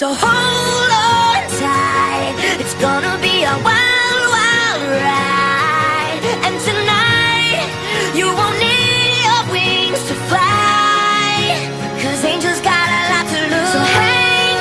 So hold on tight, it's gonna be a wild, wild ride. And